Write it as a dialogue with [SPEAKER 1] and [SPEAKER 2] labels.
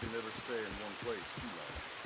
[SPEAKER 1] can never stay in one place too long.